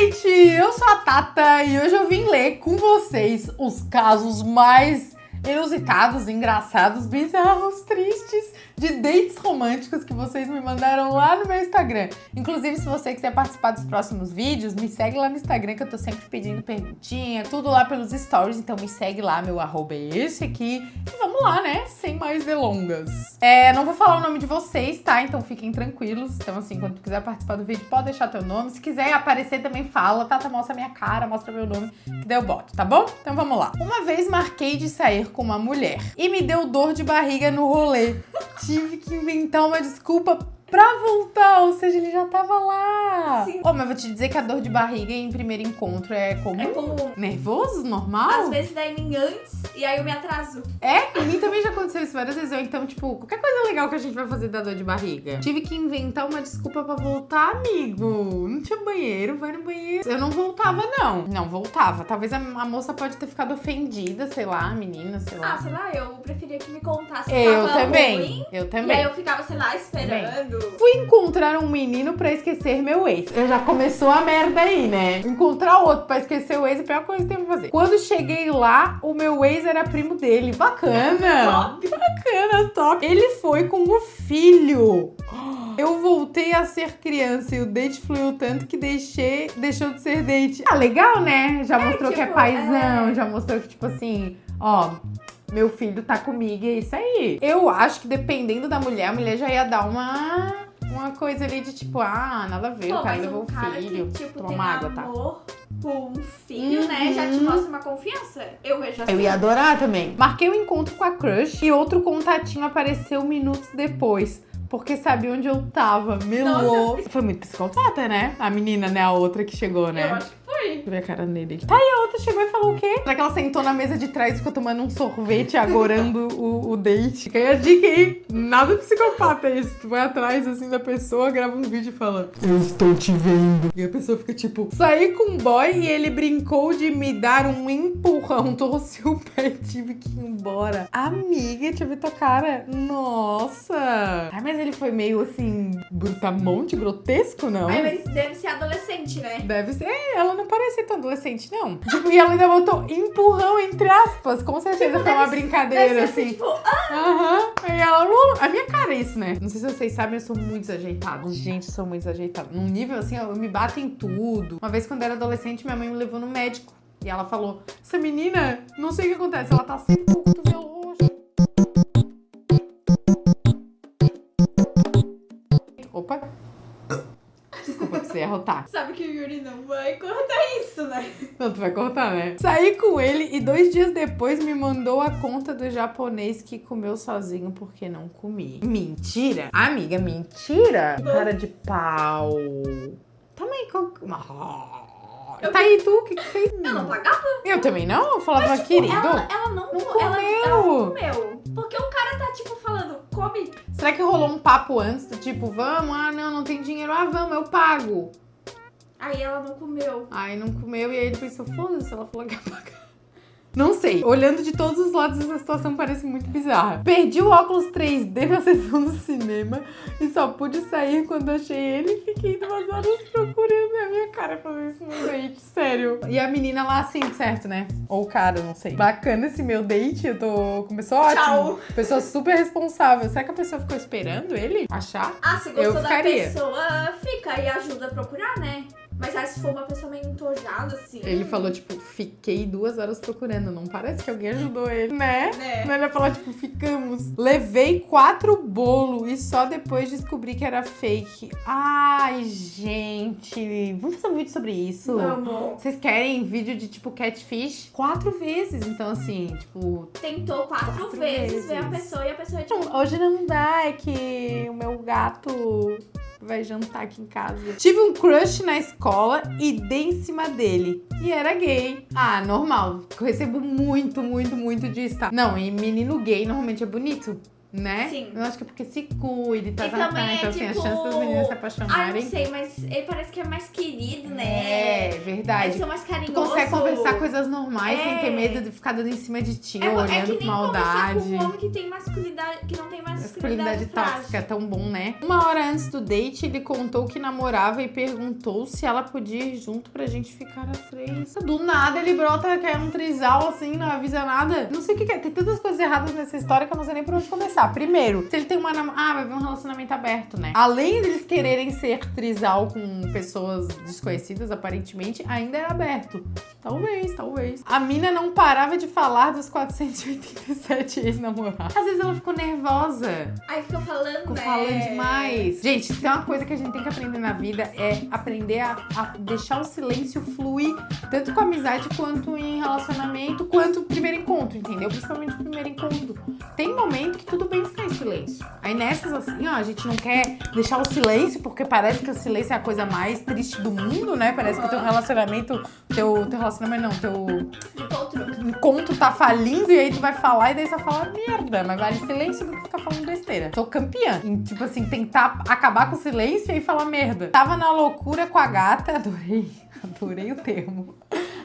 gente! Eu sou a Tata e hoje eu vim ler com vocês os casos mais inusitados, engraçados, bizarros, tristes de dates românticos que vocês me mandaram lá no meu Instagram. Inclusive, se você quiser participar dos próximos vídeos, me segue lá no Instagram que eu tô sempre pedindo perguntinha, tudo lá pelos stories, então me segue lá, meu arroba é esse aqui. E vamos lá, né? Sem mais delongas. É, não vou falar o nome de vocês, tá? Então fiquem tranquilos. Então assim, quando tu quiser participar do vídeo, pode deixar teu nome. Se quiser aparecer também fala, tá? Mostra minha cara, mostra meu nome, que daí eu boto, tá bom? Então vamos lá. Uma vez marquei de sair com uma mulher e me deu dor de barriga no rolê tive que inventar uma desculpa pra voltar, ou seja, ele já tava lá. Sim. Oh, mas vou te dizer que a dor de barriga em primeiro encontro é comum. É comum. Nervoso? Normal? Às vezes dá em mim antes e aí eu me atraso. É? Em mim também já aconteceu isso várias vezes. Ou então, tipo, qualquer coisa legal que a gente vai fazer da dor de barriga. Tive que inventar uma desculpa pra voltar, amigo. Não tinha banheiro, vai no banheiro. Eu não voltava, não. Não, voltava. Talvez a, a moça pode ter ficado ofendida, sei lá, a menina, sei lá. Ah, sei lá, eu preferia que me contasse. Eu também. Ruim, eu também. E aí eu ficava, sei lá, esperando. Fui encontrar um menino pra esquecer meu ex. Eu já começou a merda aí, né? Encontrar outro pra esquecer o ex é a pior coisa que tem pra fazer. Quando cheguei lá, o meu ex era primo dele. Bacana! Top. Bacana, top. Ele foi com o filho. Eu voltei a ser criança e o date fluiu tanto que deixei, deixou de ser date. Ah, legal, né? Já é, mostrou tipo, que é paizão, é... já mostrou que, tipo assim, ó, meu filho tá comigo, é isso aí. Eu acho que dependendo da mulher, a mulher já ia dar uma, uma coisa ali de tipo, ah, nada a ver, Pô, o cara levou um o filho. Que, tipo, Toma água, tá? com um filho, uhum. né? Já te uhum. mostra uma confiança. Eu vejo assim. Eu ia adorar também. Marquei o um encontro com a crush e outro contatinho apareceu minutos depois porque sabia onde eu tava. Melou. Nossa. Foi muito psicopata, né? A menina, né? A outra que chegou, né? Eu acho que. Deixa eu ver a cara dele. Tá, e a outra chegou e falou o quê? Será que ela sentou na mesa de trás e ficou tomando um sorvete, agorando o, o date? Fica aí a dica aí. Nada psicopata é isso. Tu vai atrás, assim, da pessoa, grava um vídeo e fala Eu estou te vendo. E a pessoa fica tipo, saí com um boy e ele brincou de me dar um empurrão. Torci o pé e tive que ir embora. Amiga, deixa eu ver tua cara. Nossa. Ai, mas ele foi meio, assim, brutamonte, grotesco, não? Ai, mas deve ser adolescente, né? Deve ser. Ela não parecia tão adolescente, não. Tipo, e ela ainda botou empurrão entre aspas. Com certeza tipo, foi uma brincadeira, assim. Tipo, ah! Uhum. E ela, a minha cara é isso, né? Não sei se vocês sabem, eu sou muito desajeitada. Gente, eu sou muito desajeitada. Num nível assim, eu me bato em tudo. Uma vez quando eu era adolescente, minha mãe me levou no médico. E ela falou: Essa menina, não sei o que acontece, ela tá sempre com Não, tu vai cortar, né? Saí com ele e dois dias depois me mandou a conta do japonês que comeu sozinho porque não comi. Mentira? Amiga, mentira? Cara de pau. Também com... Eu tá aí tu, o que que fez? Eu não pagava. Eu também não? Eu falava, Mas, tipo, querido. Ela, ela não, não comeu. Ela, ela não comeu. Porque o cara tá, tipo, falando, come. Será que rolou um papo antes do tipo, vamos? Ah, não, não tem dinheiro. Ah, vamos, eu pago. Aí ela não comeu. Aí não comeu e aí ele pensou, foda-se, ela falou que ia pagar. Não sei. Olhando de todos os lados, essa situação parece muito bizarra. Perdi o óculos 3D na sessão do cinema e só pude sair quando achei ele e fiquei duas horas procurando a minha cara fazer isso no date, sério. E a menina lá assim, certo, né? Ou o cara, não sei. Bacana esse meu date, eu tô... Começou ótimo. Tchau. Pessoa super responsável. Será que a pessoa ficou esperando ele achar? Ah, se gostou eu da ficaria. pessoa, fica e ajuda a procurar, né? Mas aí se for uma pessoa meio entojada, assim. Ele falou, tipo, fiquei duas horas procurando. Não parece que alguém ajudou ele, né? né? Ele ia falar, tipo, ficamos. Levei quatro bolos e só depois descobri que era fake. Ai, gente. Vamos fazer um vídeo sobre isso? Vamos. Vocês querem vídeo de, tipo, catfish? Quatro vezes. Então, assim, tipo. Tentou quatro, quatro vezes, vezes ver a pessoa e a pessoa, tipo. Hoje não dá, é que o meu gato vai jantar aqui em casa. Tive um crush na escola e dei em cima dele. E era gay. Ah, normal. Eu recebo muito, muito, muito disso, tá? Não, e menino gay normalmente é bonito né? Sim. Eu acho que é porque se cuide, tá, e tá, tá. Então, assim, tipo... a chance das meninas se apaixonarem. Ah, não sei, mas ele parece que é mais querido, né? É, verdade. É ser mais carinhoso. Tu consegue conversar coisas normais É. sem ter medo de ficar dando em cima de ti, É, é olhando que com nem maldade. com um homem que tem masculinidade, que não tem masculinidade, Masculinidade tóxica, é tão bom, né? Uma hora antes do date, ele contou que namorava e perguntou se ela podia ir junto pra gente ficar a três. Do nada ele brota que é um trisal assim, não avisa nada. Não sei o que, que é. Tem tantas coisas erradas nessa história que eu não sei nem por onde começar. Primeiro, se ele tem uma. Ah, vai ver um relacionamento aberto, né? Além deles quererem ser trisal com pessoas desconhecidas, aparentemente, ainda é aberto. Talvez, talvez. A mina não parava de falar dos 487 ex-namorados. Às vezes ela ficou nervosa. Aí fica falando, Ficou né? falando demais. Gente, tem uma coisa que a gente tem que aprender na vida é aprender a, a deixar o silêncio fluir, tanto com amizade quanto em relacionamento, quanto primeiro encontro, entendeu? Principalmente o primeiro encontro. Tem momento que tudo bem ficar em silêncio. Aí nessas assim, ó, a gente não quer deixar o silêncio, porque parece que o silêncio é a coisa mais triste do mundo, né? Parece que o teu relacionamento, teu, teu relacionamento não, teu Encontro. encontro tá falindo e aí tu vai falar e daí você vai falar merda, mas vale silêncio do que ficar falando besteira. Sou campeã. Em, tipo assim, tentar acabar com o silêncio e falar merda. Tava na loucura com a gata, adorei, adorei o termo.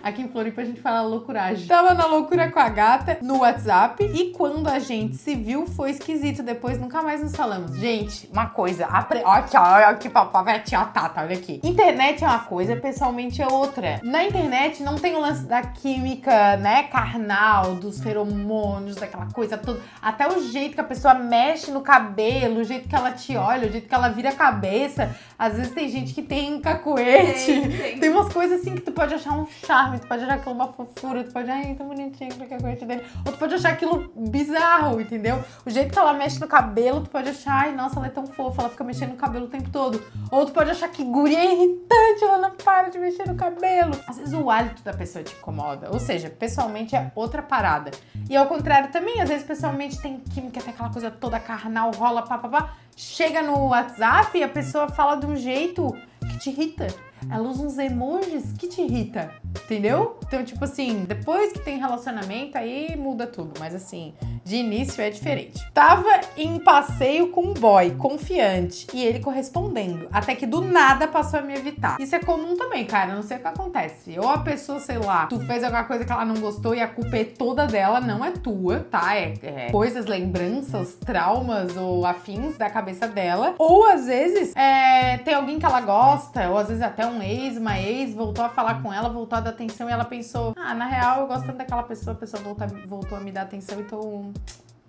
Aqui em Floripa a gente fala loucuragem. Tava na loucura com a gata no WhatsApp e quando a gente se viu foi esquisito. Depois nunca mais nos falamos. Gente, uma coisa. Apre... Ó, aqui, ó, olha aqui, papai, ó, Tata, olha aqui. Internet é uma coisa, pessoalmente é outra. Na internet não tem o lance da química, né, carnal, dos feromônios, daquela coisa toda. Até o jeito que a pessoa mexe no cabelo, o jeito que ela te olha, o jeito que ela vira a cabeça. Às vezes tem gente que tem cacuete. Tem, tem. Tem umas coisas assim que tu pode achar um charme, tu pode achar aquilo uma fofura, tu pode, ai, tão bonitinho que a coisa dele. Ou tu pode achar aquilo bizarro, entendeu? O jeito que ela mexe no cabelo, tu pode achar, ai, nossa, ela é tão fofa, ela fica mexendo no cabelo o tempo todo. Ou tu pode achar que guria é irritante, ela não para de mexer no cabelo. Às vezes o hálito da pessoa te incomoda. Ou seja, pessoalmente é outra parada. E ao contrário também, às vezes pessoalmente tem química, tem aquela coisa toda carnal, rola, papapá. Chega no WhatsApp e a pessoa fala de um jeito que te irrita. Ela usa uns emojis que te irrita, entendeu? Então, tipo assim, depois que tem relacionamento, aí muda tudo. Mas assim, de início é diferente. Tava em passeio com um boy, confiante, e ele correspondendo. Até que do nada passou a me evitar. Isso é comum também, cara. Não sei o que acontece. Ou a pessoa, sei lá, tu fez alguma coisa que ela não gostou e a culpa é toda dela, não é tua, tá? É, é coisas, lembranças, traumas ou afins da cabeça dela. Ou às vezes é, tem alguém que ela gosta, ou às vezes até um ex, uma ex, voltou a falar com ela, voltou a dar atenção e ela pensou: ah, na real eu gosto tanto daquela pessoa, a pessoa voltou a me dar atenção, então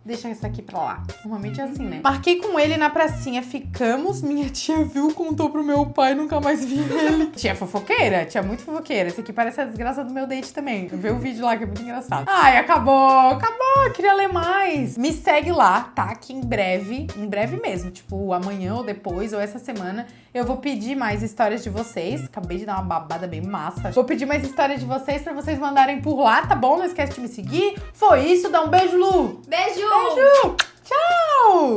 deixa isso aqui pra lá. Normalmente é assim, né? Marquei com ele na pracinha, ficamos. Minha tia viu, contou pro meu pai, nunca mais vi ele. tia fofoqueira, tia muito fofoqueira. Esse aqui parece a desgraça do meu date também. Vê o vídeo lá que é muito engraçado. Ai, acabou, acabou, queria ler mais. Me segue lá, tá? Que em breve, em breve mesmo, tipo amanhã ou depois, ou essa semana, eu vou pedir mais histórias de vocês. Acabei de dar uma babada bem massa. Vou pedir mais histórias de vocês pra vocês mandarem por lá, tá bom? Não esquece de me seguir. Foi isso, dá um beijo, Lu! Beijo! Beijo! Tchau!